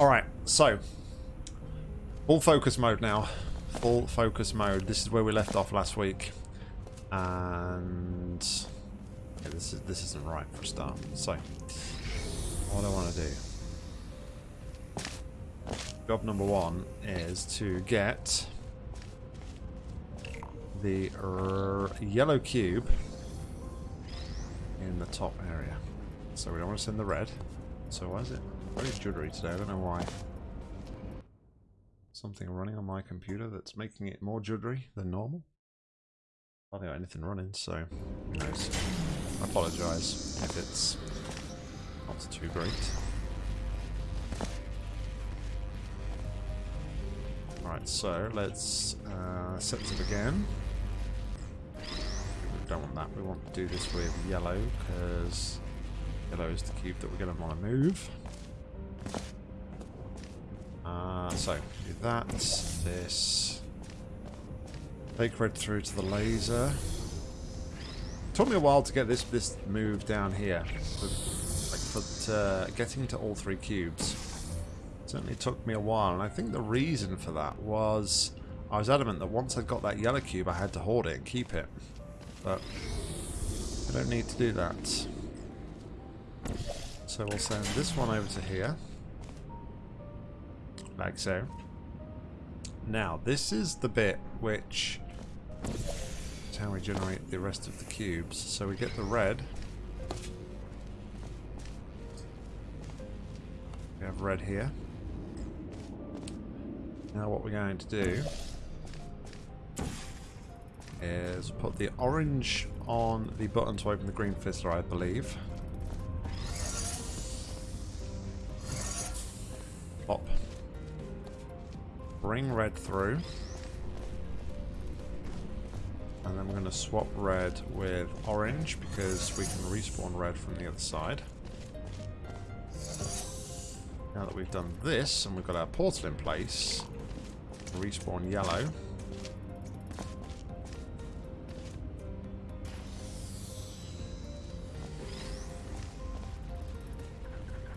Alright, so. Full focus mode now. Full focus mode. This is where we left off last week. And... Okay, this, is, this isn't right for a start. So, what I want to do. Job number one is to get the yellow cube in the top area. So we don't want to send the red. So why is it very jittery today? I don't know why. Something running on my computer that's making it more jittery than normal. I don't got anything running, so who knows. I apologise if it's not too great. Right, so let's uh, set this up again. We don't want that. We want to do this with yellow because yellow is the cube that we're going to want to move. Uh, so, do that, this. Take red through to the laser. Took me a while to get this this move down here. For, like for uh, getting to all three cubes. Certainly took me a while, and I think the reason for that was I was adamant that once I got that yellow cube, I had to hoard it and keep it. But I don't need to do that. So we'll send this one over to here. Like so. Now, this is the bit which is how we generate the rest of the cubes. So we get the red. We have red here. Now what we're going to do is put the orange on the button to open the green fizzler, I believe. Pop. Bring red through. And then we're going to swap red with orange because we can respawn red from the other side. Now that we've done this and we've got our portal in place, respawn yellow.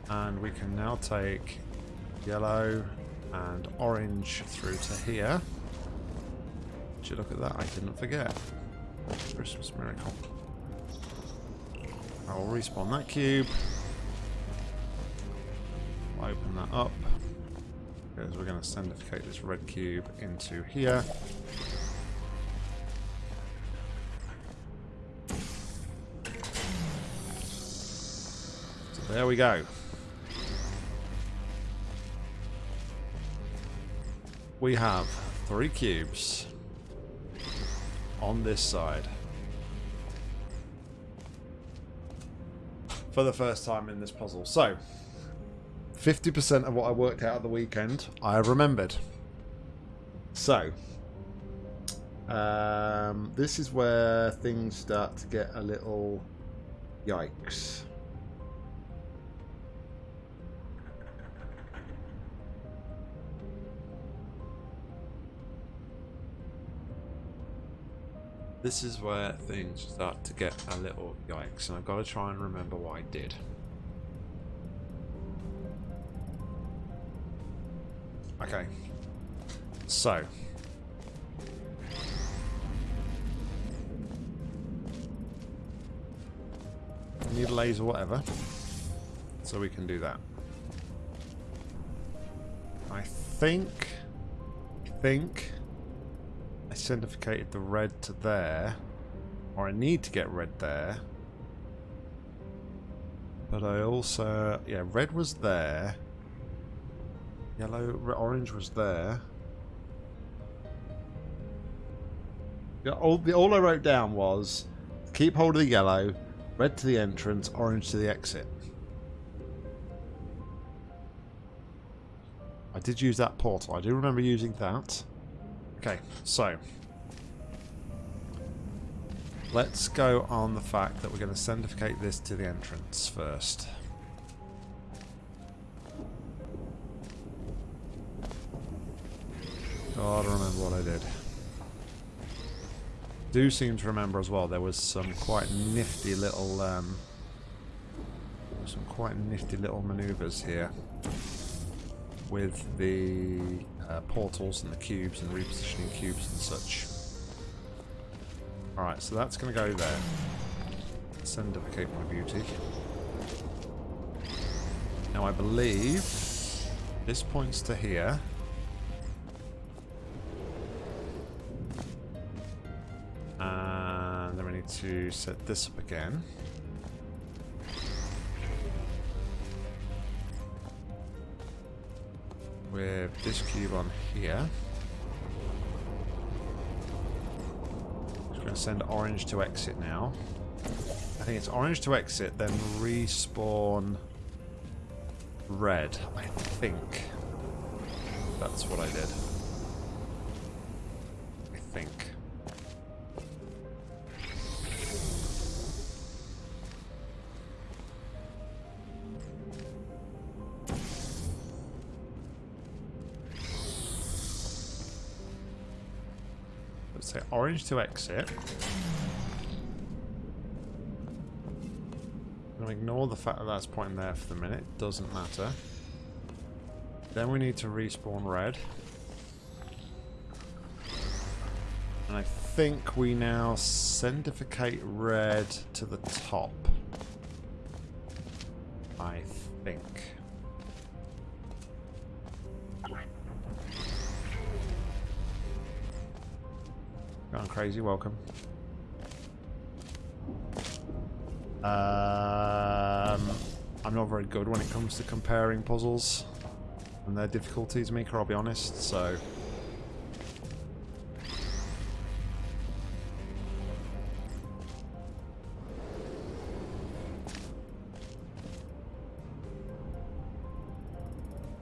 And we can now take yellow and orange through to here. Would you look at that? I didn't forget. Christmas miracle. I will respawn that cube. open that up. Because we're going to sendificate this red cube into here. So there we go. We have three cubes on this side. For the first time in this puzzle. So, 50% of what I worked out at the weekend, I have remembered. So, um, this is where things start to get a little yikes. This is where things start to get a little yikes, and I've got to try and remember what I did. Okay. So. Need a laser, whatever. So we can do that. I think... I think sendificated the red to there. Or I need to get red there. But I also... Yeah, red was there. Yellow, orange was there. All, the, all I wrote down was keep hold of the yellow, red to the entrance, orange to the exit. I did use that portal. I do remember using that. Okay, so let's go on the fact that we're going to sendificate this to the entrance first. Oh, I don't remember what I did. Do seem to remember as well there was some quite nifty little um, some quite nifty little maneuvers here. with the uh, portals and the cubes and repositioning cubes and such. Alright, so that's going to go there. Send Sendificate my beauty. Now I believe this points to here. And then we need to set this up again. With this cube on here. Just going to send orange to exit now. I think it's orange to exit, then respawn red. I think that's what I did. Orange to exit. I'm ignore the fact that that's pointing there for the minute. Doesn't matter. Then we need to respawn red. And I think we now sendificate red to the top. I think. Gone crazy, welcome. Um, I'm not very good when it comes to comparing puzzles and their difficulties, Mika, I'll be honest, so...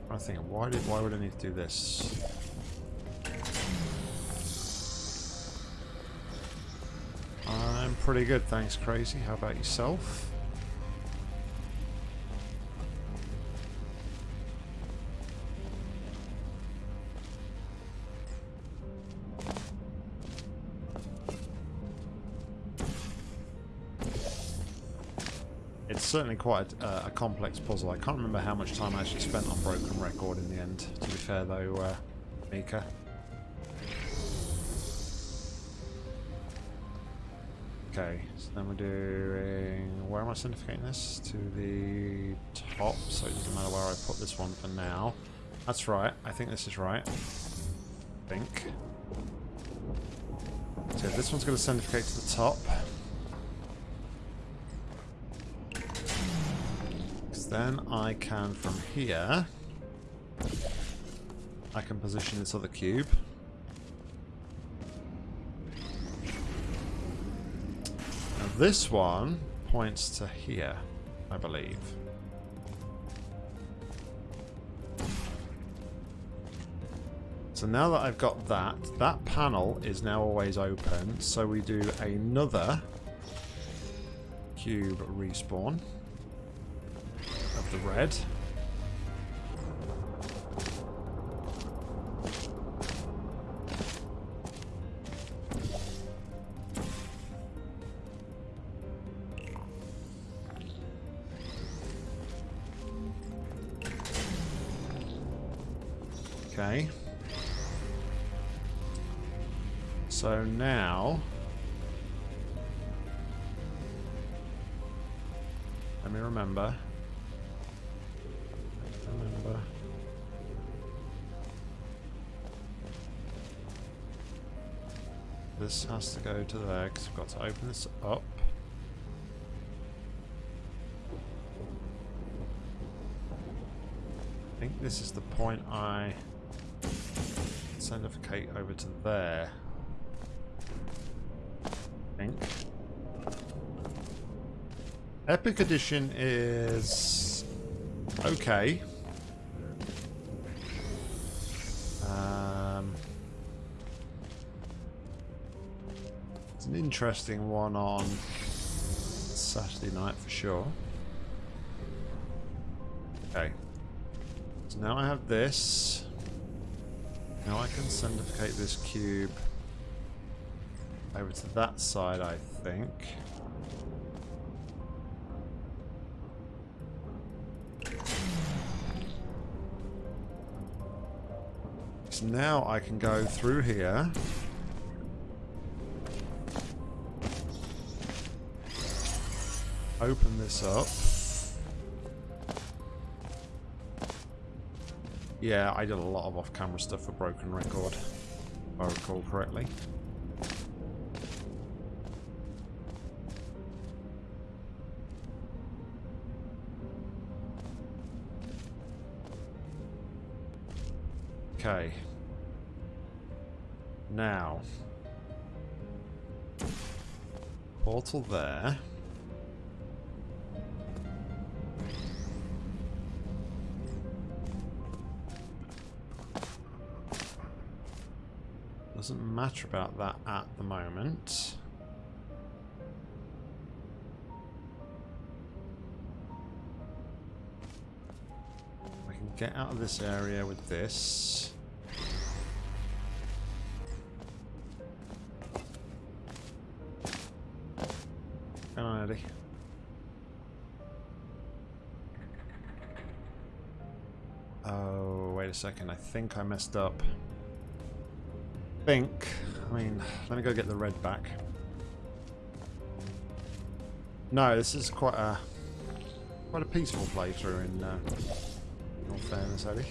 I think, why did why would I need to do this? Pretty good, thanks, Crazy. How about yourself? It's certainly quite a, a, complex puzzle. I can't remember how much time I actually spent on Broken Record in the end, to be fair though, uh, Mika. Okay, so then we're doing... Where am I sendificating this? To the top, so it doesn't matter where I put this one for now. That's right, I think this is right. I think. So this one's going to sendificate to the top. Because then I can, from here, I can position this other cube. This one points to here, I believe. So now that I've got that, that panel is now always open, so we do another cube respawn of the red. Has to go to there because I've got to open this up. I think this is the point I sendificate over to there. I think. Epic Edition is okay. Interesting one on Saturday night for sure. Okay. So now I have this. Now I can sendificate this cube over to that side, I think. So now I can go through here. Open this up. Yeah, I did a lot of off-camera stuff for Broken Record, if I recall correctly. Okay. Now. Portal there. Doesn't matter about that at the moment. I can get out of this area with this. Come on, Eddie. Oh, wait a second. I think I messed up. Think. I mean, let me go get the red back. No, this is quite a quite a peaceful playthrough in, uh, all fairness, Eddie.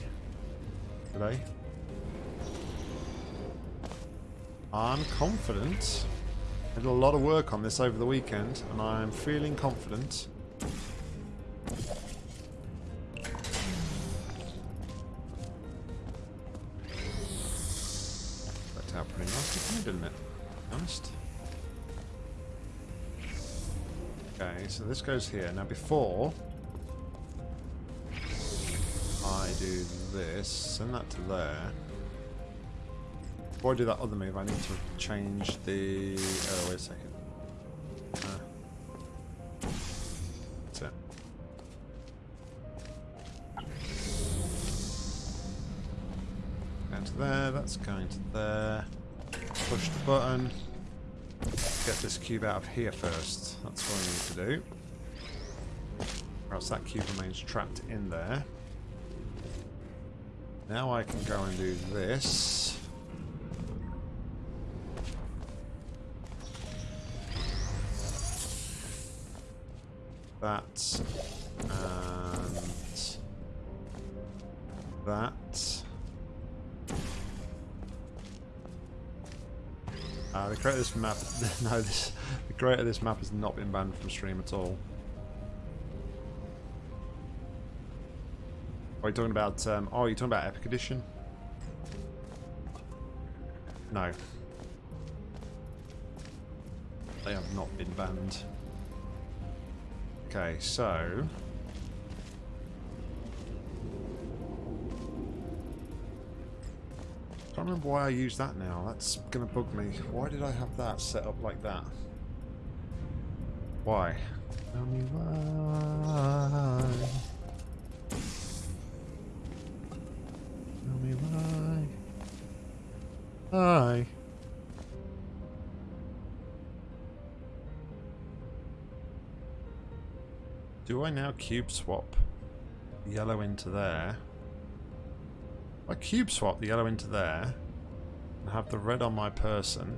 Today. I'm confident. I did a lot of work on this over the weekend, and I'm feeling confident. This goes here. Now before I do this, send that to there. Before I do that other move, I need to change the... Oh, wait a second. Ah. That's it. Down to there, that's going to there. Push the button. Get this cube out of here first. That's what I need to do. Or else that cube remains trapped in there. Now I can go and do this. That. Of this map, no, this, the creator of this map has not been banned from stream at all. Are you talking about, um, oh, you're talking about Epic Edition? No. They have not been banned. Okay, so... remember why I use that now. That's gonna bug me. Why did I have that set up like that? Why? Tell me why. Tell me why. Why? Do I now cube swap yellow into there? I cube swap the yellow into there have the red on my person.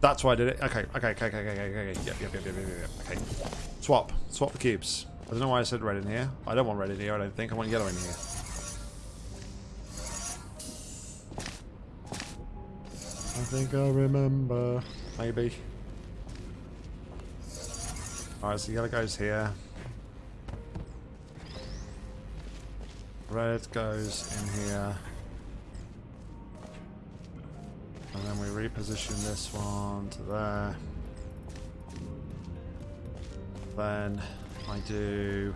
That's why I did it. Okay, okay, okay, okay, okay, okay, okay. Yep, yep, yep, yep, yep, yep. Okay. Swap. Swap the cubes. I don't know why I said red in here. I don't want red in here, I don't think. I want yellow in here. I think I remember. Maybe. Alright, so yellow goes here. Red goes in here. And then we reposition this one to there. Then I do...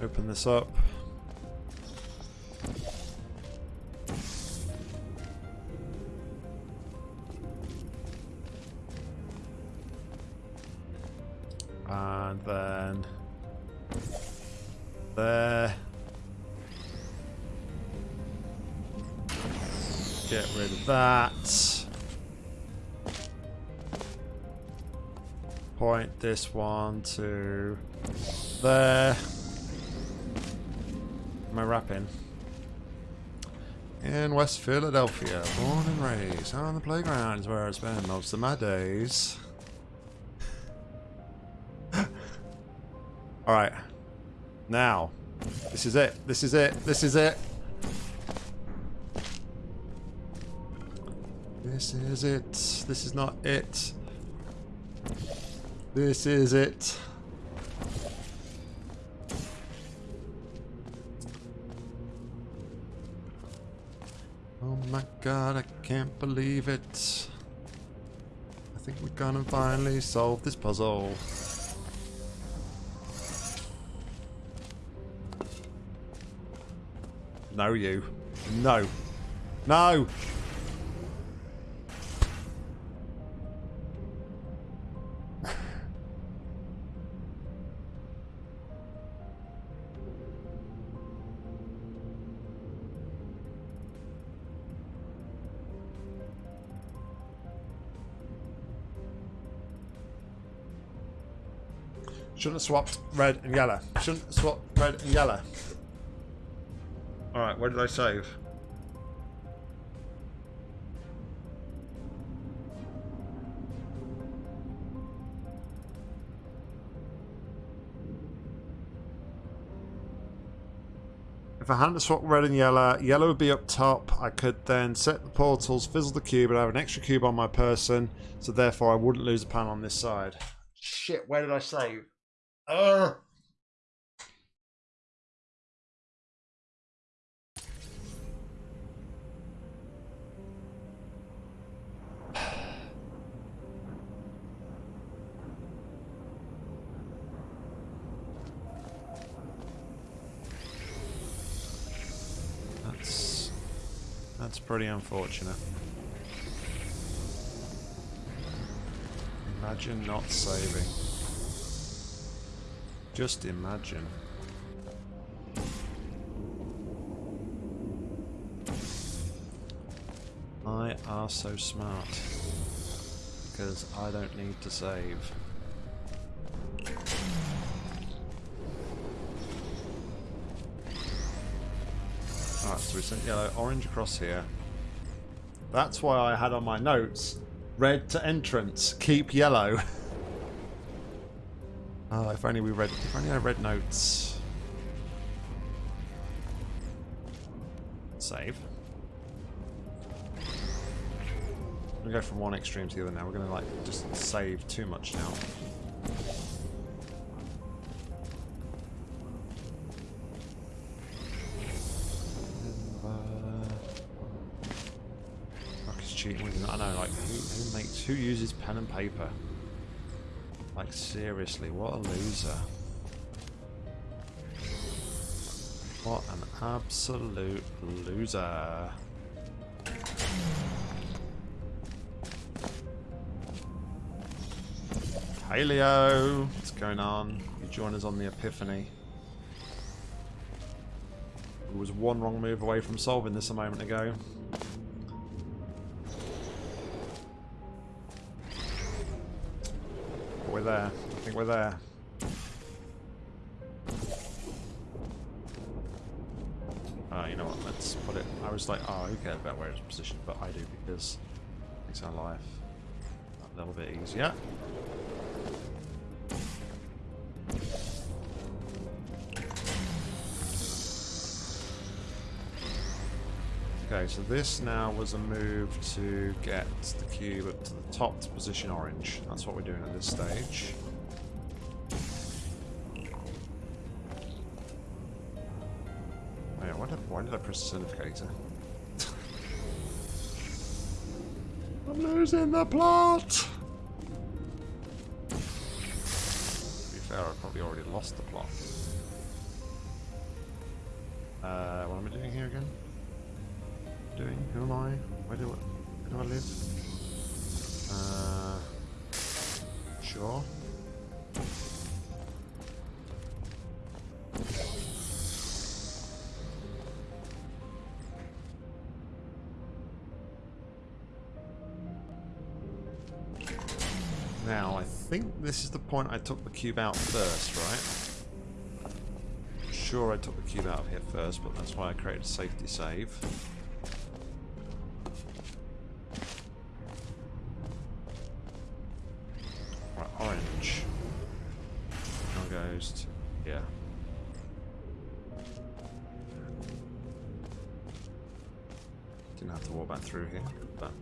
Open this up. This one to there. Am I rapping? In West Philadelphia, born and raised on the playground is where I spend most of my days. Alright. Now. This is it. This is it. This is it. This is it. This is not it. This is it. Oh my god, I can't believe it. I think we're gonna finally solve this puzzle. No, you. No. No! Shouldn't have swapped red and yellow. Shouldn't have swapped red and yellow. Alright, where did I save? If I hadn't swapped red and yellow, yellow would be up top. I could then set the portals, fizzle the cube, and I have an extra cube on my person, so therefore I wouldn't lose a pan on this side. Shit, where did I save? That's that's pretty unfortunate. Imagine not saving. Just imagine. I are so smart. Because I don't need to save. Alright, so we sent yellow, orange across here. That's why I had on my notes, red to entrance, keep yellow. Oh, if only we read. If only I read notes. Save. Gonna go from one extreme to the other now. We're gonna like just save too much now. Fuck is cheating. I know. Like who, who makes who uses pen and paper? Like, seriously, what a loser. What an absolute loser. Paleo, what's going on? You join us on the Epiphany. It was one wrong move away from solving this a moment ago. We're there. I think we're there. Uh, you know what, let's put it... I was like, oh, who cares about where it's positioned? But I do because it makes our life a little bit easier. Okay, so this now was a move to get the cube up to the top to position orange. That's what we're doing at this stage. Wait, why did, why did I press the sendificator? I'm losing the plot! To be fair, I probably already lost the plot. Uh, what am I doing here again? Doing? Who am I? Where do I, where do I live? Uh, sure. Now, I think this is the point I took the cube out first, right? Sure I took the cube out of here first, but that's why I created a safety save. To here. Didn't have to walk back through here, but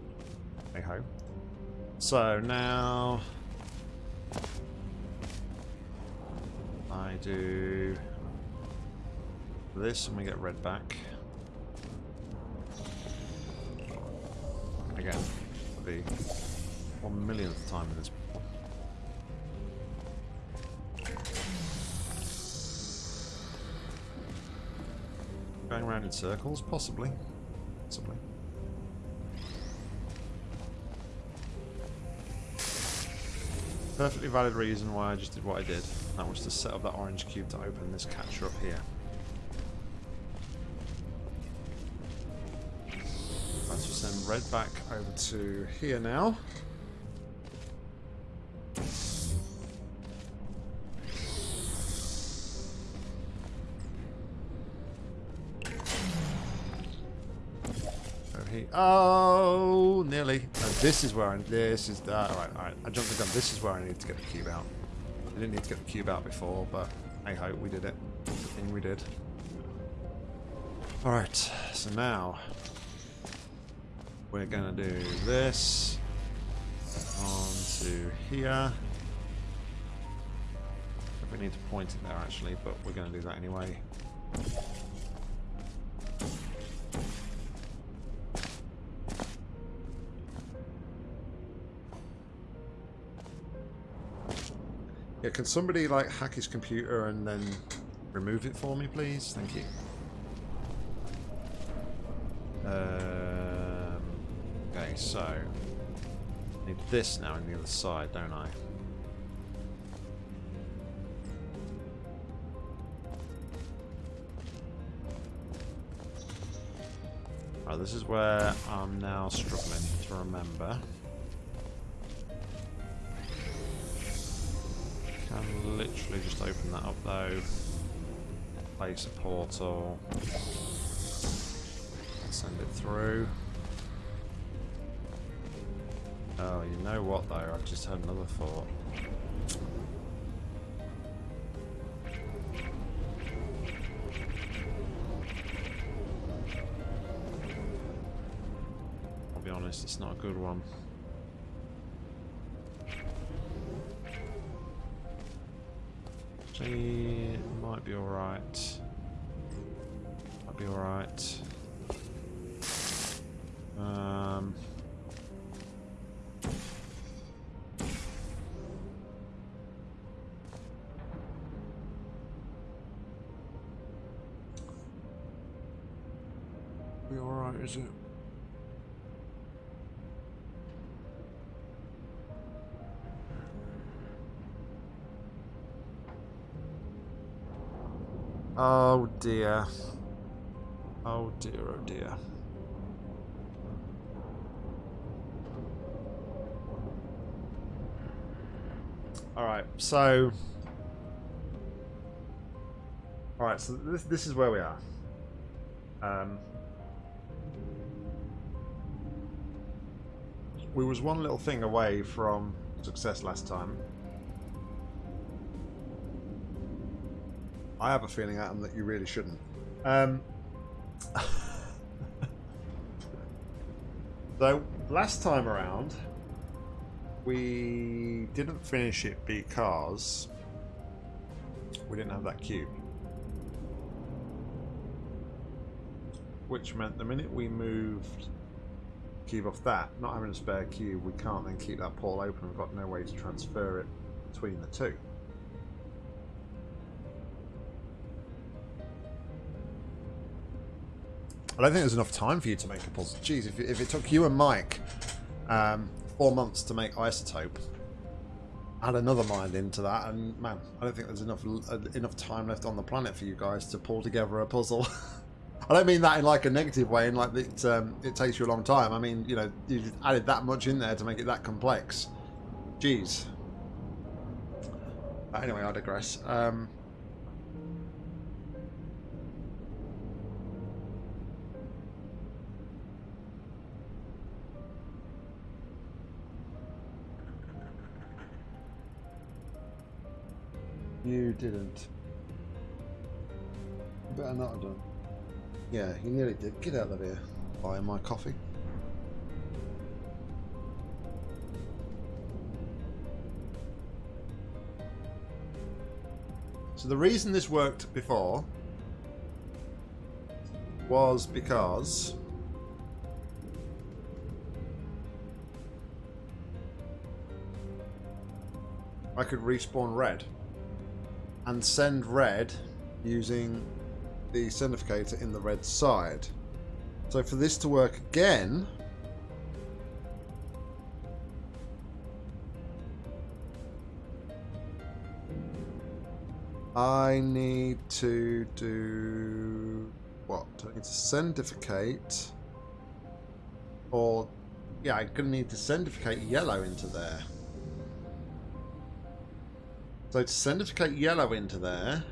hey. So now I do this and we get red back. Again, for the one millionth time in this. Circles, possibly. Possibly. Perfectly valid reason why I just did what I did. That was to set up that orange cube to open this catcher up here. Let's just send red back over to here now. Oh, nearly. this is where I. This is. Uh, all right, all right. I jumped the gun. This is where I need to get the cube out. I didn't need to get the cube out before, but hey ho, we did it. The thing we did. All right. So now we're gonna do this on to here. We need to point it there actually, but we're gonna do that anyway. Can somebody like hack his computer and then remove it for me, please? Thank you. Um, okay, so I need this now on the other side, don't I? Right, this is where I'm now struggling to remember. Can literally just open that up though. Place a portal. Send it through. Oh, you know what though? I've just had another thought. I'll be honest, it's not a good one. Be alright. Might be alright. Oh dear. Oh dear, oh dear. Alright, so... Alright, so this, this is where we are. Um, we was one little thing away from success last time. I have a feeling, Adam, that you really shouldn't. Um, so, last time around, we didn't finish it because we didn't have that cube. Which meant the minute we moved cube off that, not having a spare cube, we can't then keep that portal open. We've got no way to transfer it between the two. I don't think there's enough time for you to make a puzzle. Jeez, if, if it took you and Mike um, four months to make isotope, add another mind into that, and man, I don't think there's enough uh, enough time left on the planet for you guys to pull together a puzzle. I don't mean that in like a negative way, in like it um, it takes you a long time. I mean, you know, you added that much in there to make it that complex. Jeez. Anyway, I digress. Um, You didn't. Better not have done. yeah, you nearly did. Get out of here. Buy my coffee. So the reason this worked before was because I could respawn red and send red using the sendificator in the red side. So for this to work again, I need to do what? I need to sendificate or yeah, I'm gonna need to sendificate yellow into there. So to sendificate yellow into there,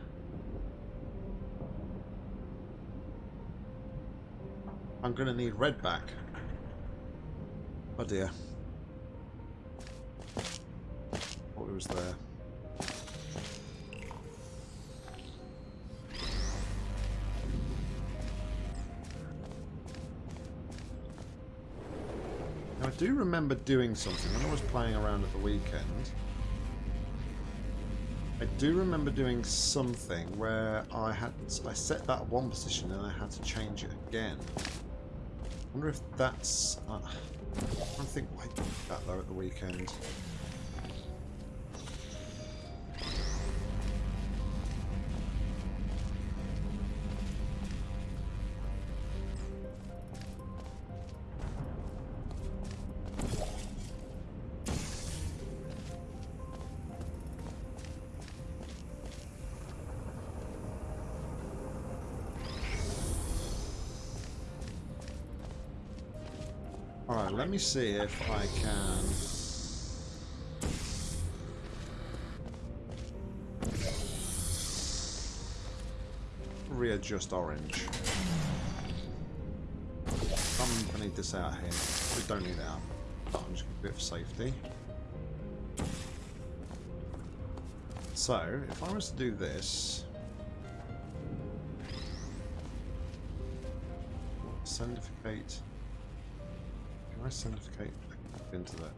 I'm going to need red back. Oh dear. What was there? Now I do remember doing something when I was playing around at the weekend. I do remember doing something where I had I set that one position and I had to change it again. I wonder if that's. Uh, I think I did that though at the weekend. Me see if I can... Readjust orange. Um, I'm gonna need this out here. We don't need it out. I'm just gonna do it for safety. So, if I was to do this... Sendificate... I sendificate into that?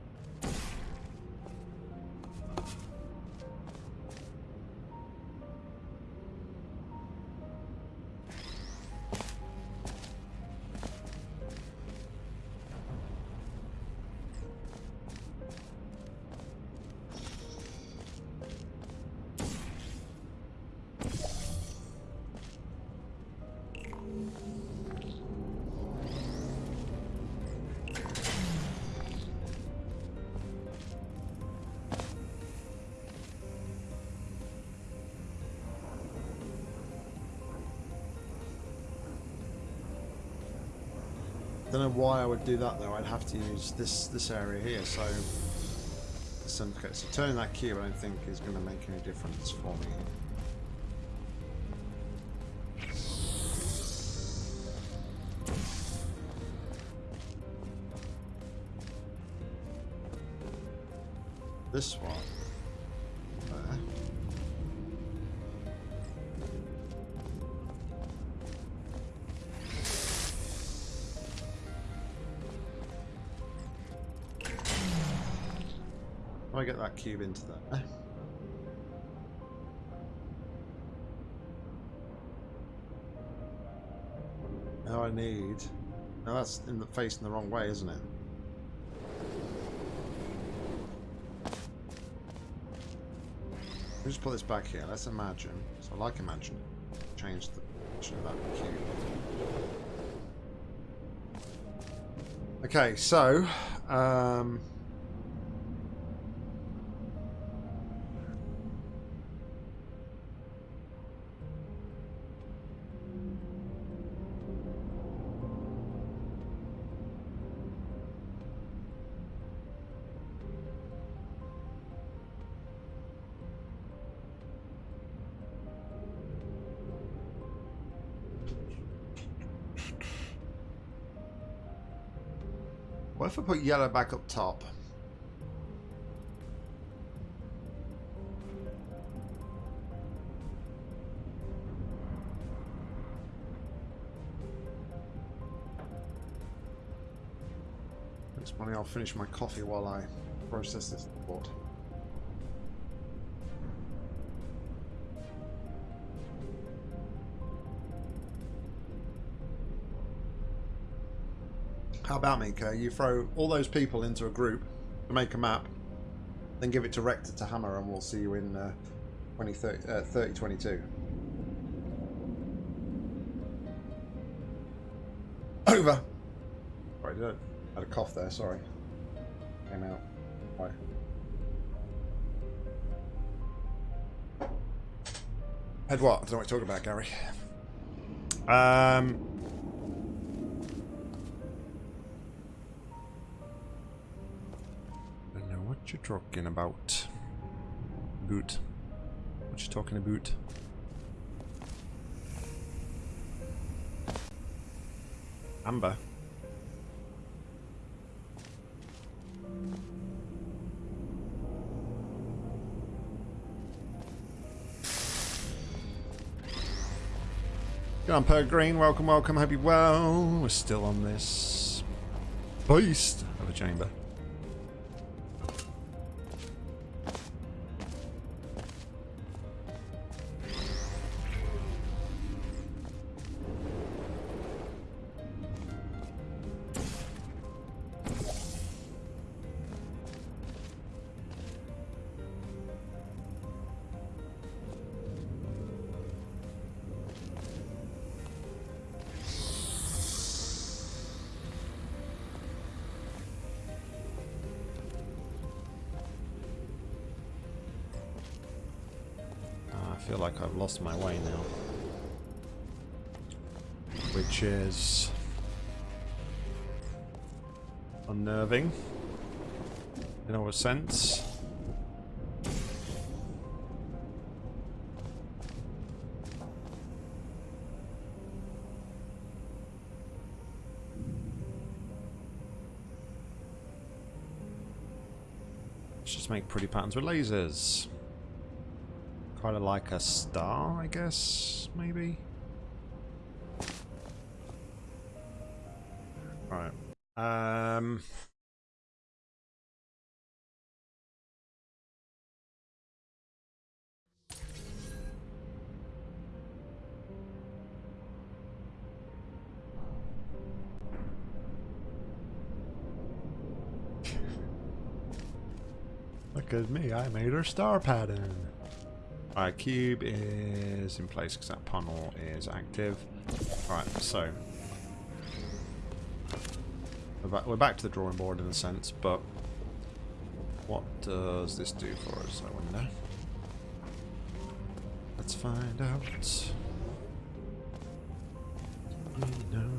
Don't know why I would do that though. I'd have to use this this area here. So, so turning that key, I don't think is going to make any difference for me. This one. Cube into there? Now I need... Now that's in the facing the wrong way, isn't it? We'll just put this back here. Let's imagine. So I like imagine. Change the position of that cube. Okay, so... Um, Put yellow back up top? It's funny, I'll finish my coffee while I process this report. About Mika? You throw all those people into a group to make a map, then give it to Rector to hammer, and we'll see you in uh, 2030, uh, 3022. Over. Sorry, did I had a cough there? Sorry. Came out. Right. Had what? I don't know what you're talking about, Gary. Um. Talking about. Boot. What you talking about? Amber. Good on, Green. Welcome, welcome. Hope you're well. We're still on this beast of a chamber. Lost my way now. Which is unnerving in a sense. Let's just make pretty patterns with lasers. Kind of like a star, I guess, maybe? Right. Um... Look at me, I made her star pattern. Alright, cube is in place because that panel is active. Alright, so. We're back, we're back to the drawing board in a sense, but what does this do for us, I wonder? Let's find out. We know.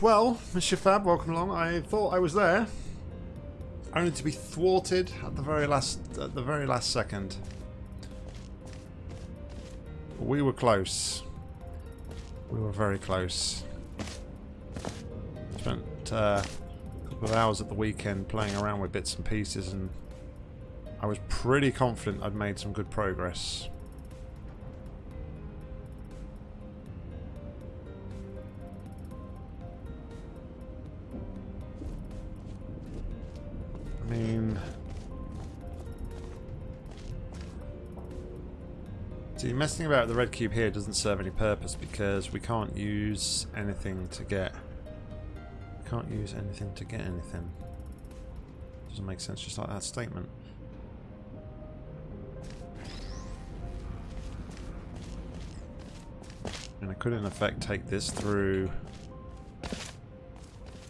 Well, Mr. Fab, welcome along. I thought I was there, only to be thwarted at the very last at the very last second. We were close. We were very close. Spent uh, a couple of hours at the weekend playing around with bits and pieces, and I was pretty confident I'd made some good progress. Messing about the red cube here doesn't serve any purpose because we can't use anything to get... Can't use anything to get anything. Doesn't make sense just like that statement. And I could in effect take this through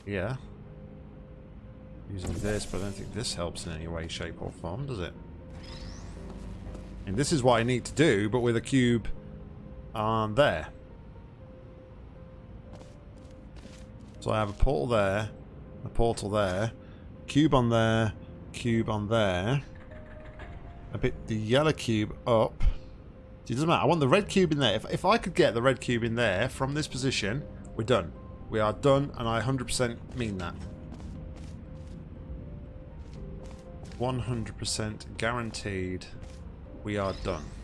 Yeah. using this, but I don't think this helps in any way, shape or form, does it? This is what I need to do, but with a cube on there. So I have a portal there, a portal there, cube on there, cube on there. I bit the yellow cube up. It doesn't matter. I want the red cube in there. If, if I could get the red cube in there from this position, we're done. We are done, and I 100% mean that. 100% guaranteed we are done.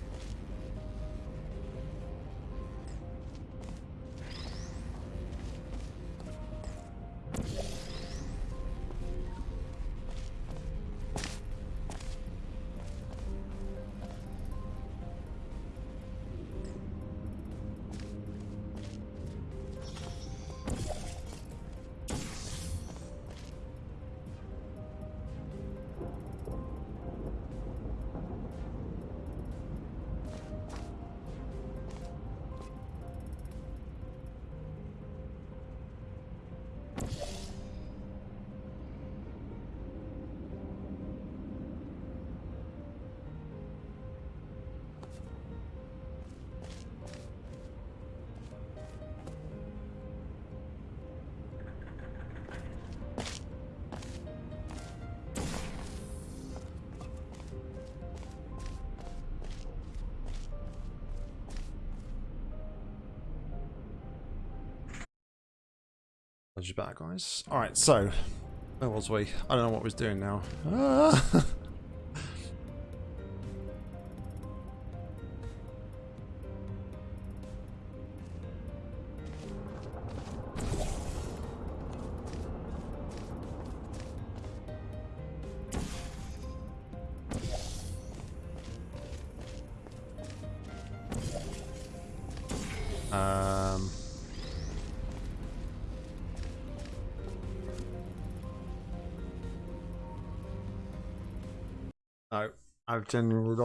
Back, guys. Alright, so, where was we? I don't know what we was doing now. Ah.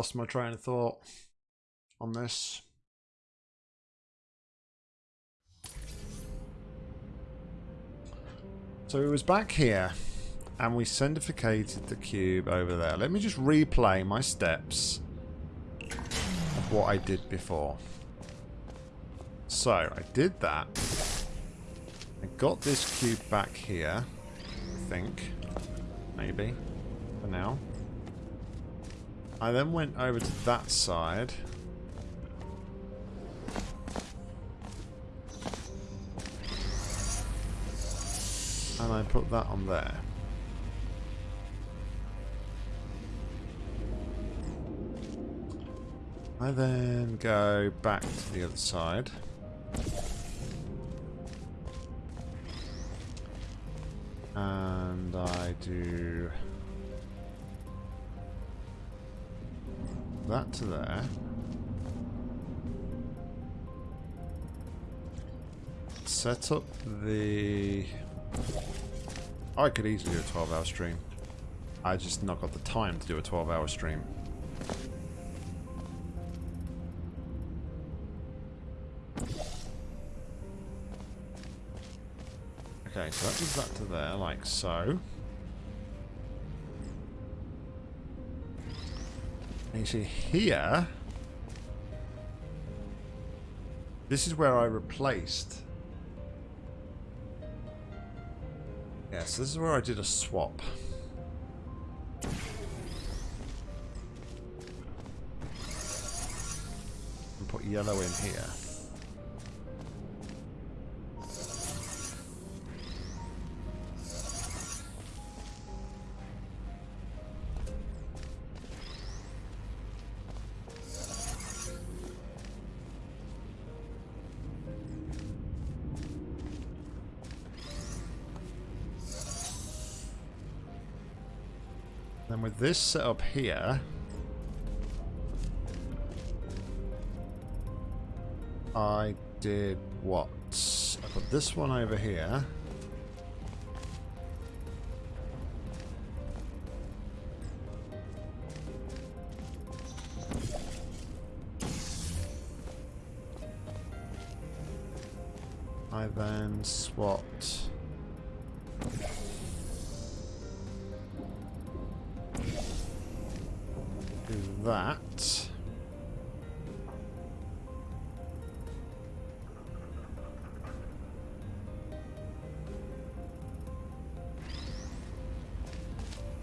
lost my train of thought on this. So it was back here, and we sendificated the cube over there. Let me just replay my steps of what I did before. So, I did that. I got this cube back here, I think. Maybe, for now. I then went over to that side. And I put that on there. I then go back to the other side. And I do... that to there. Set up the... I could easily do a 12 hour stream. I just not got the time to do a 12 hour stream. Okay, so that does that to there, like so. You see here, this is where I replaced Yeah, so this is where I did a swap. And put yellow in here. Then with this set up here, I did what? I put this one over here. I then swapped that.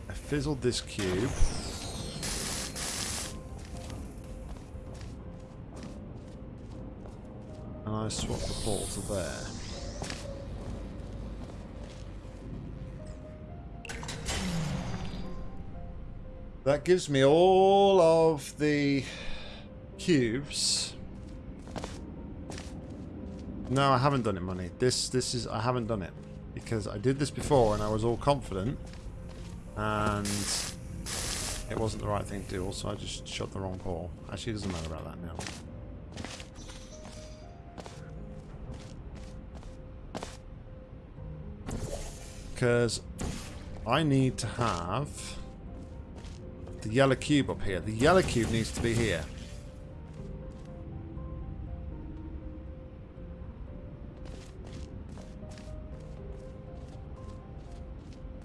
I fizzled this cube. And I swapped the to there. That gives me all of the cubes. No, I haven't done it, money. This, this is, I haven't done it. Because I did this before and I was all confident. And it wasn't the right thing to do. Also, I just shot the wrong portal. Actually, it doesn't matter about that now. Because I need to have the yellow cube up here. The yellow cube needs to be here.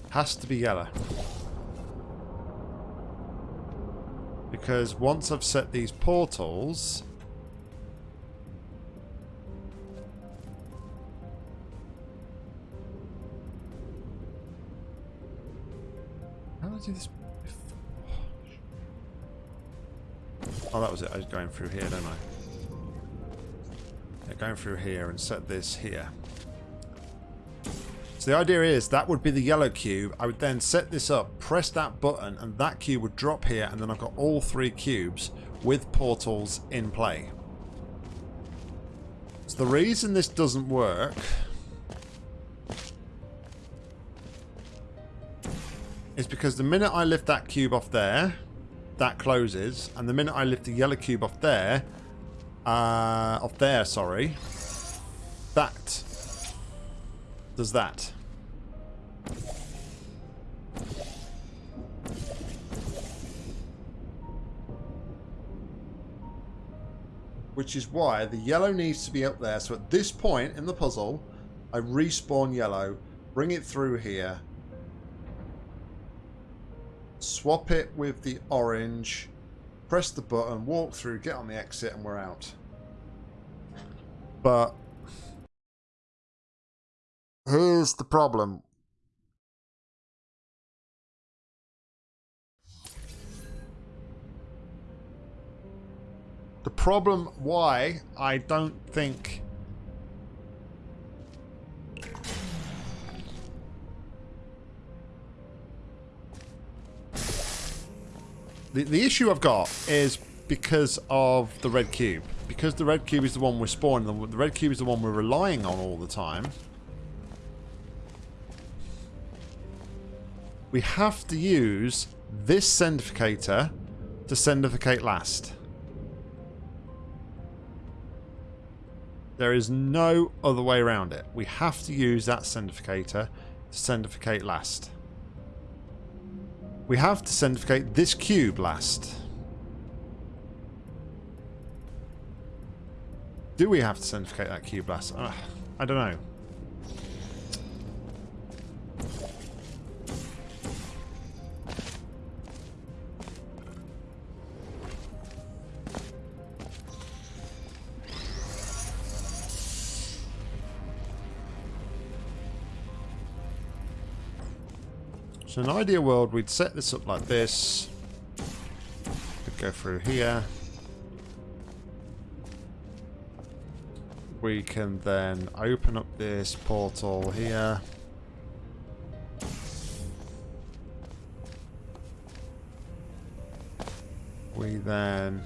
Has to be yellow. Because once I've set these portals... How did I do this Oh, that was it. I was going through here, don't I? Yeah, going through here and set this here. So the idea is that would be the yellow cube. I would then set this up, press that button, and that cube would drop here, and then I've got all three cubes with portals in play. So the reason this doesn't work is because the minute I lift that cube off there, that closes, and the minute I lift the yellow cube off there, uh, off there, sorry, that does that. Which is why the yellow needs to be up there. So at this point in the puzzle, I respawn yellow, bring it through here, swap it with the orange, press the button, walk through, get on the exit, and we're out. But here's the problem. The problem why I don't think The, the issue I've got is because of the red cube. Because the red cube is the one we're spawning, the, the red cube is the one we're relying on all the time. We have to use this sendificator to sendificate last. There is no other way around it. We have to use that sendificator to sendificate last. We have to sendificate this cube last. Do we have to sendificate that cube last? Uh, I don't know. So in an ideal world, we'd set this up like this. We'd go through here. We can then open up this portal here. We then...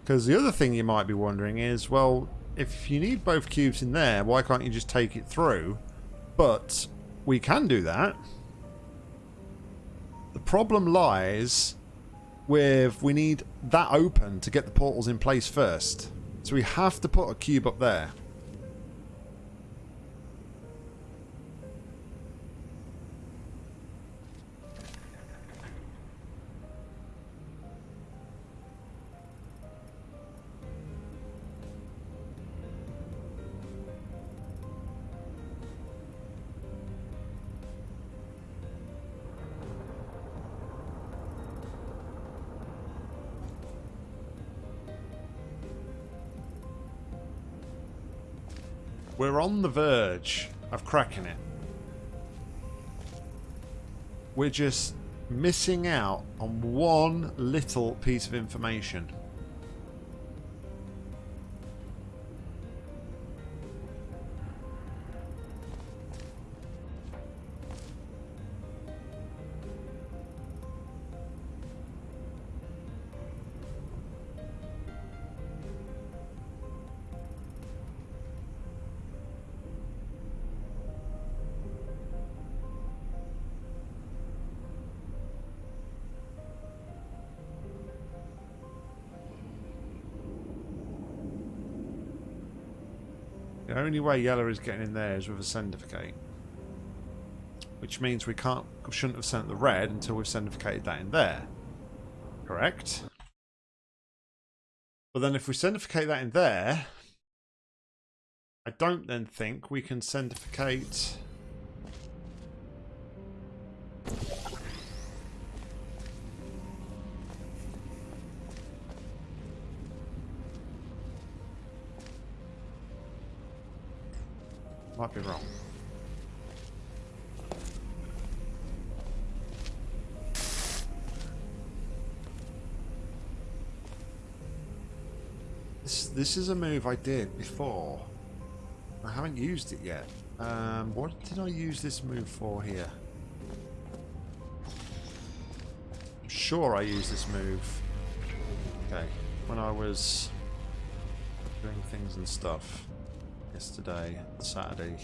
Because the other thing you might be wondering is, well, if you need both cubes in there, why can't you just take it through? But we can do that. The problem lies with we need that open to get the portals in place first. So we have to put a cube up there. On the verge of cracking it. We're just missing out on one little piece of information. Only way yellow is getting in there is with a sendificate. Which means we can't shouldn't have sent the red until we've sendificated that in there. Correct? But then if we sendificate that in there, I don't then think we can sendificate... wrong. This, this is a move I did before. I haven't used it yet. Um, what did I use this move for here? I'm sure I used this move. Okay, when I was doing things and stuff yesterday, Saturday.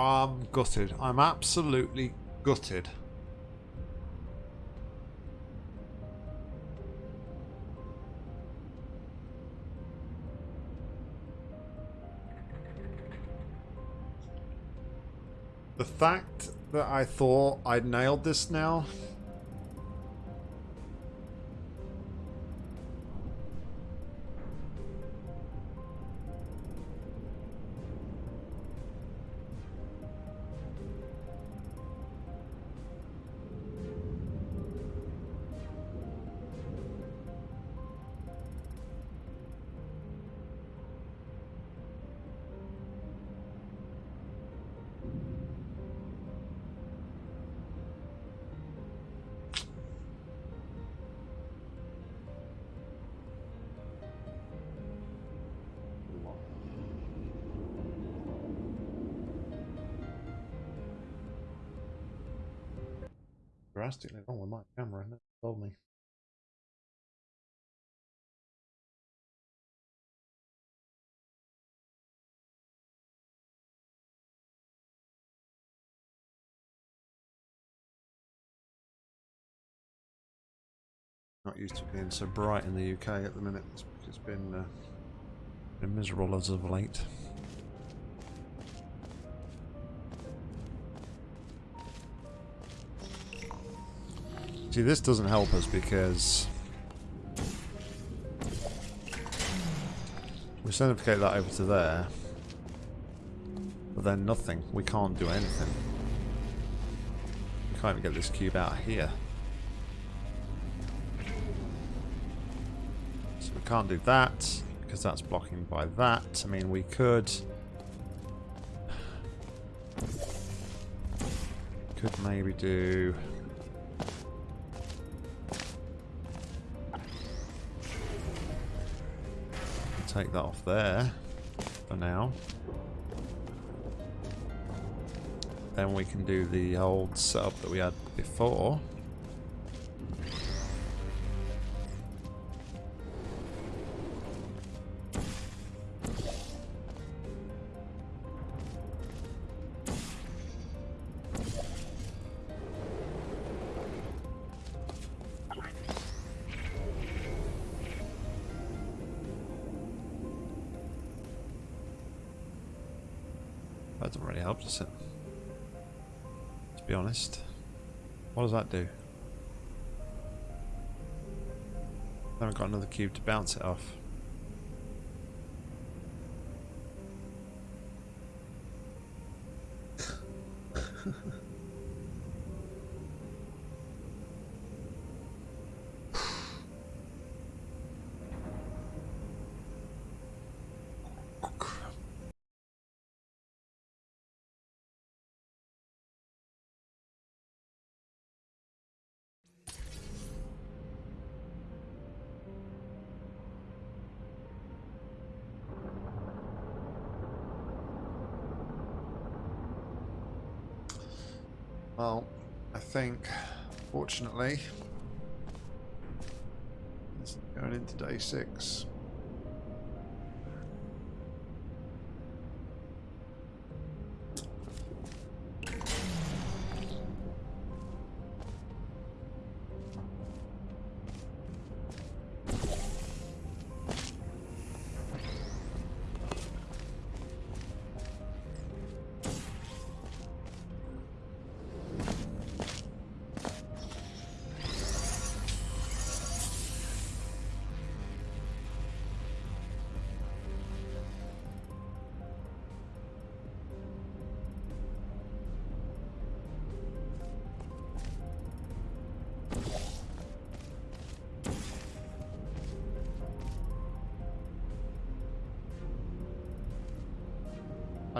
I'm gutted. I'm absolutely gutted. The fact that I thought I'd nailed this now Not used to being so bright in the UK at the minute. It's, it's been uh, been miserable as of late. See, this doesn't help us because we sendificate that over to there, but then nothing. We can't do anything. We can't even get this cube out of here. Can't do that because that's blocking by that. I mean, we could... Could maybe do... take that off there for now. Then we can do the old setup that we had before. Honest. What does that do? Then I haven't got another cube to bounce it off. fortunately, it's going into day six.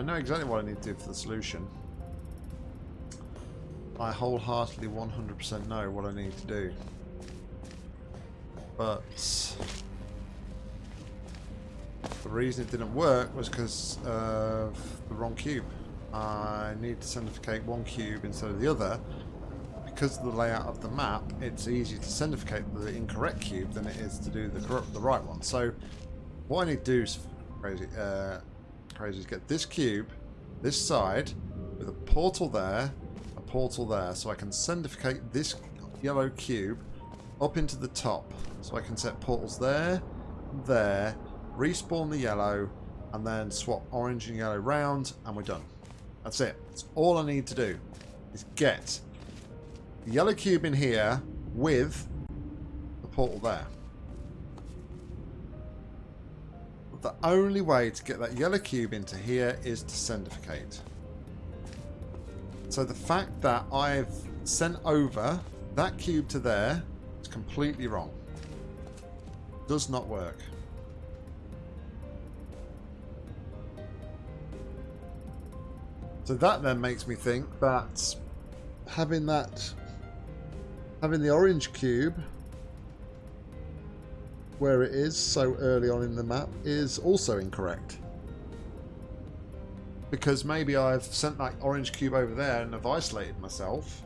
I know exactly what I need to do for the solution. I wholeheartedly 100% know what I need to do. But the reason it didn't work was because of the wrong cube. I need to sendificate one cube instead of the other. Because of the layout of the map, it's easier to sendificate the incorrect cube than it is to do the correct, the right one. So what I need to do is crazy. Uh, crazy is get this cube, this side, with a portal there, a portal there, so I can sendificate this yellow cube up into the top. So I can set portals there, there, respawn the yellow, and then swap orange and yellow round, and we're done. That's it. That's all I need to do, is get the yellow cube in here with the portal there. The only way to get that yellow cube into here is to sendificate. So the fact that I've sent over that cube to there is completely wrong. Does not work. So that then makes me think that having that having the orange cube where it is so early on in the map is also incorrect. Because maybe I've sent that orange cube over there and have isolated myself.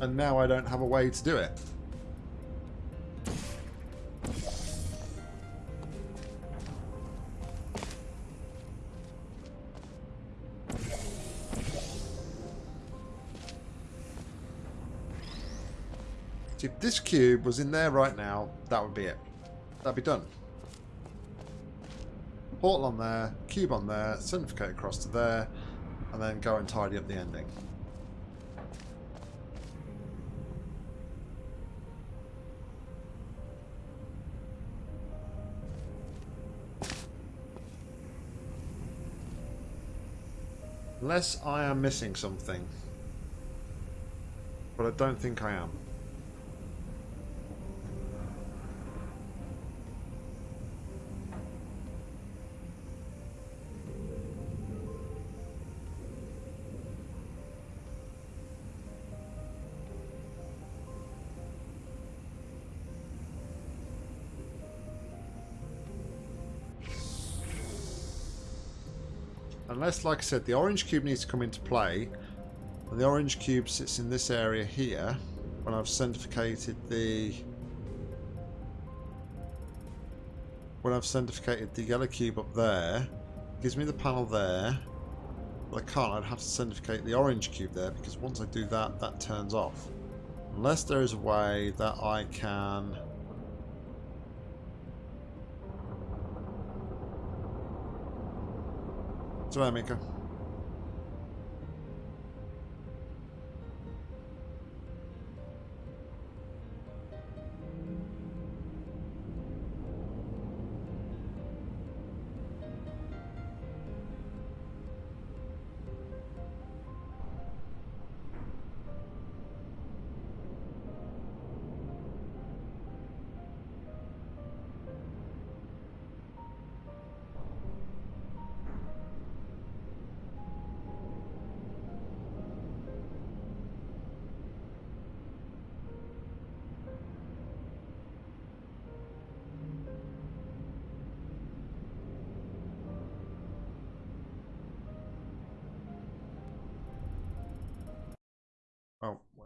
And now I don't have a way to do it. If this cube was in there right now, that would be it. That'd be done. Portal on there, cube on there, sendificate across to there, and then go and tidy up the ending. Unless I am missing something. But I don't think I am. Unless, like I said, the orange cube needs to come into play. And the orange cube sits in this area here. When I've sendificated the... When I've sendificated the yellow cube up there. Gives me the panel there. But I can't. I'd have to sendificate the orange cube there. Because once I do that, that turns off. Unless there is a way that I can... 做啊，没干。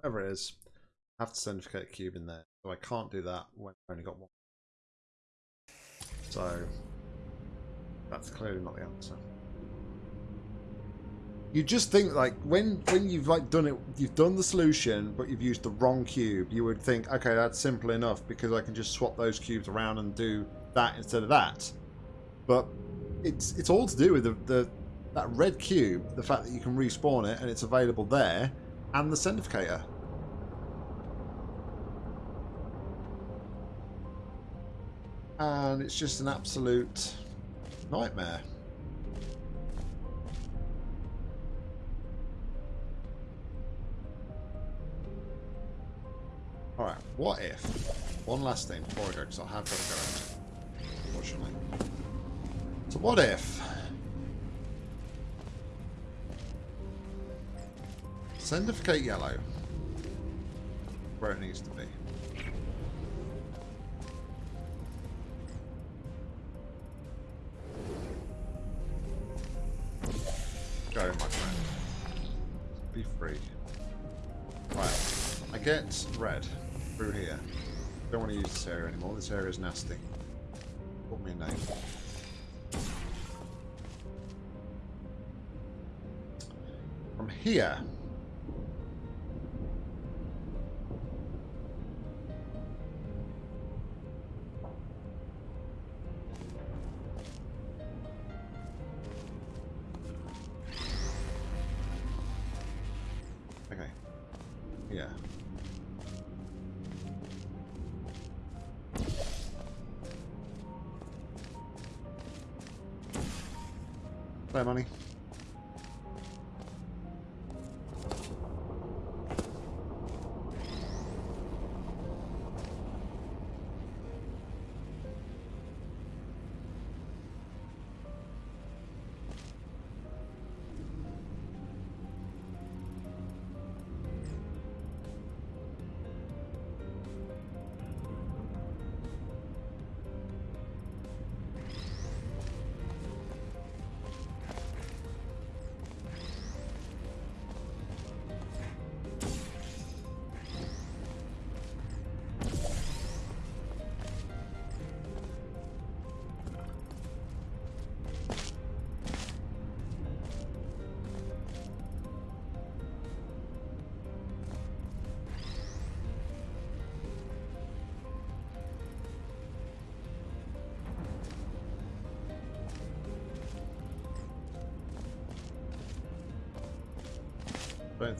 Whatever it is, I have to sendificate a cube in there. So I can't do that when I've only got one. So that's clearly not the answer. You just think like when when you've like done it, you've done the solution, but you've used the wrong cube. You would think, okay, that's simple enough because I can just swap those cubes around and do that instead of that. But it's it's all to do with the, the that red cube, the fact that you can respawn it and it's available there, and the sendificator. And it's just an absolute nightmare. Alright, what if, one last thing before I go, because I have got to go out, unfortunately. So what if, sendificate yellow, where it needs to be. area anymore. This area is nasty. Put me a name. From here,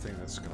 think that's going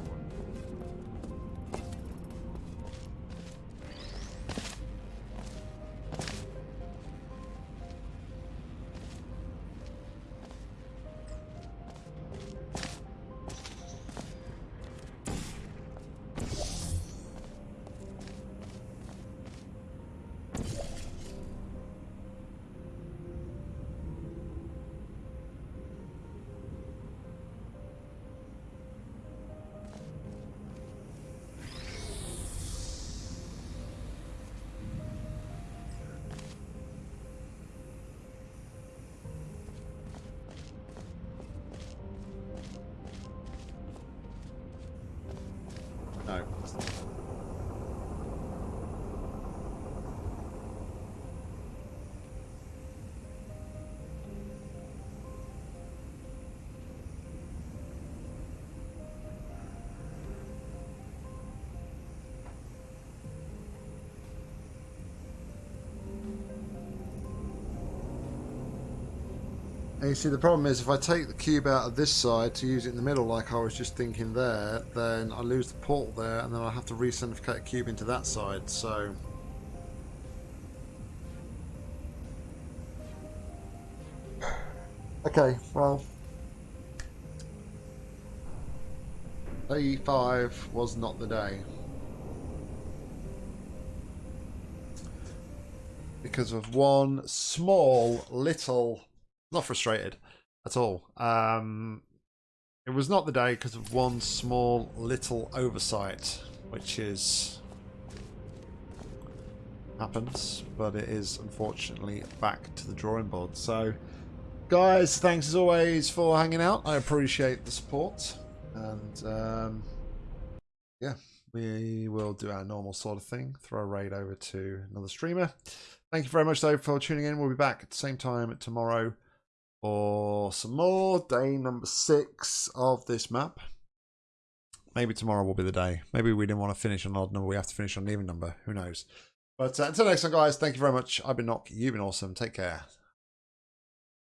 And you see, the problem is if I take the cube out of this side to use it in the middle, like I was just thinking there, then I lose the portal there, and then I have to re-sendificate a cube into that side, so... Okay, well... Day 5 was not the day. Because of one small little not frustrated at all. Um, it was not the day because of one small little oversight, which is happens, but it is unfortunately back to the drawing board. So, guys, thanks as always for hanging out. I appreciate the support, and um, yeah, we will do our normal sort of thing. Throw a raid over to another streamer. Thank you very much, though, for tuning in. We'll be back at the same time tomorrow or some more. Day number six of this map. Maybe tomorrow will be the day. Maybe we didn't want to finish on odd number. We have to finish on even number. Who knows? But uh, until next time, guys, thank you very much. I've been Nock. You've been awesome. Take care.